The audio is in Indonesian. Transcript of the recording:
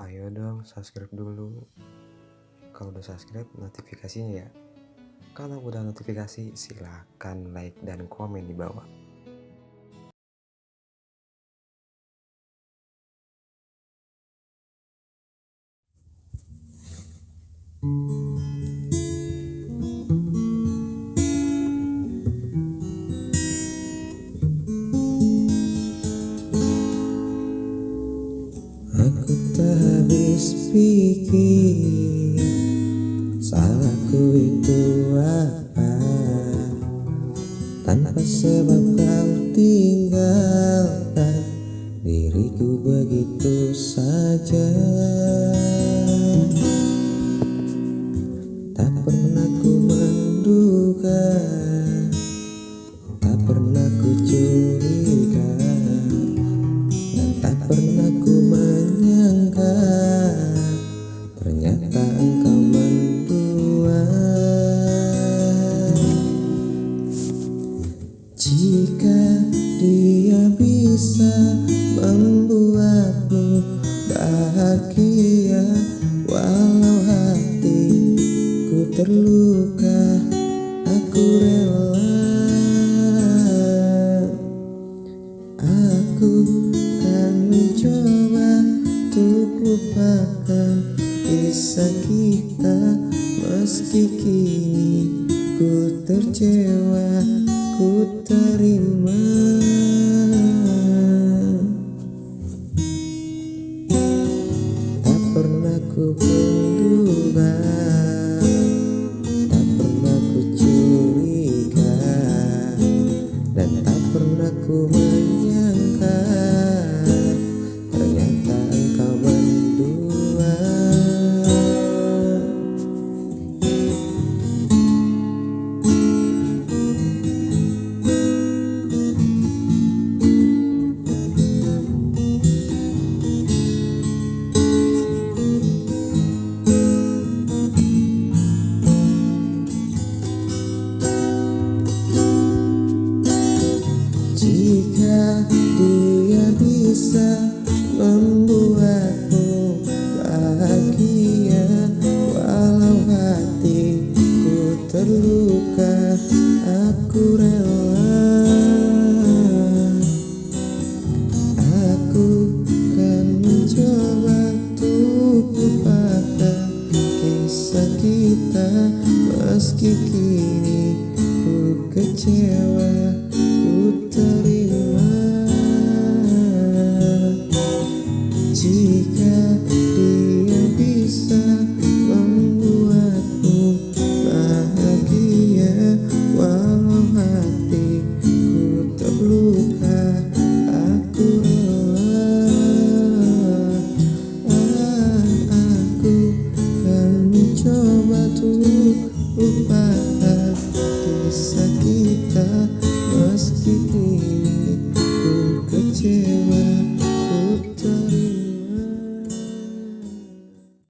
Ayo dong subscribe dulu. Kalau udah subscribe notifikasinya ya. Kalau udah notifikasi silahkan like dan komen di bawah. Aku pikir Salahku itu apa? Tanpa sebab kau tinggalkan terluka Aku rela. Aku kan mencoba untuk lupakan kisah kita Meski kini ku tercewa, ku terima. Tak pernah ku dia bisa membuatmu bahagia. Walau hatiku terluka aku rela. Aku kan mencoba untuk lupakan kisah kita. Meski kini ku kecewa ku terima Jika dia bisa membuatmu bahagia Walau hatiku terluka Aku rela. Ah, Aku kan mencoba tuh lupa Kisah